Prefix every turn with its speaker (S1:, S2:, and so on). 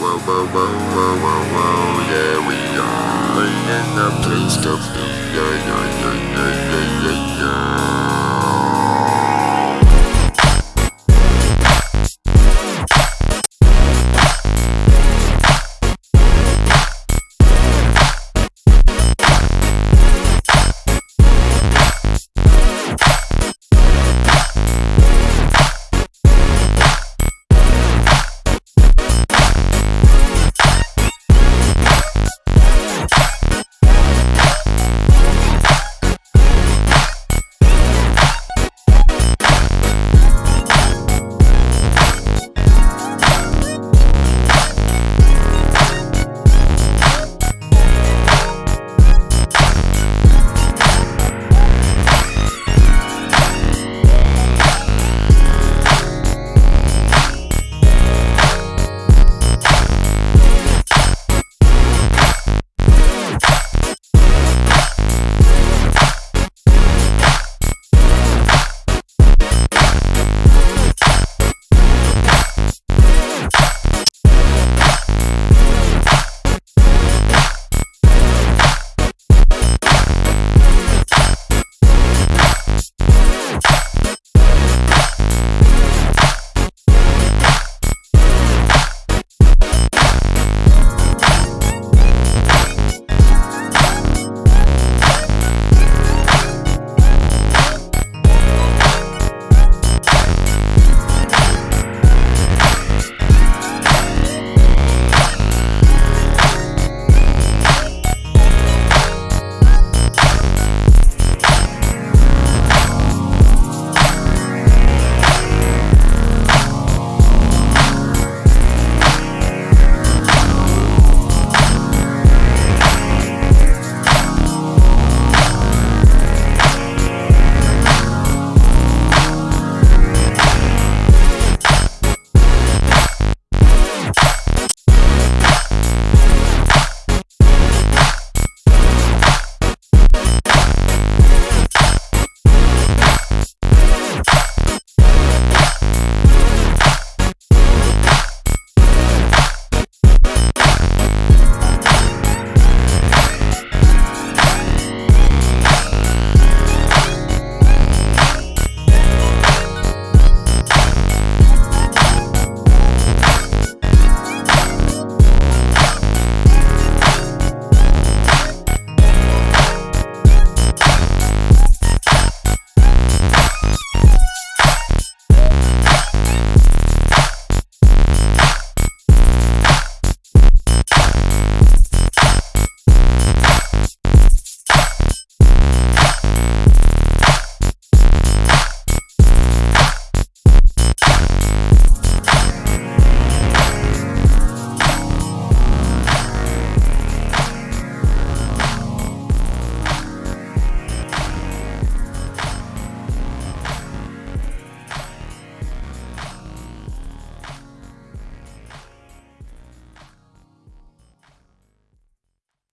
S1: whoa, whoa, whoa, whoa, whoa, whoa, yeah, we are in the place to be, yeah, yeah, yeah,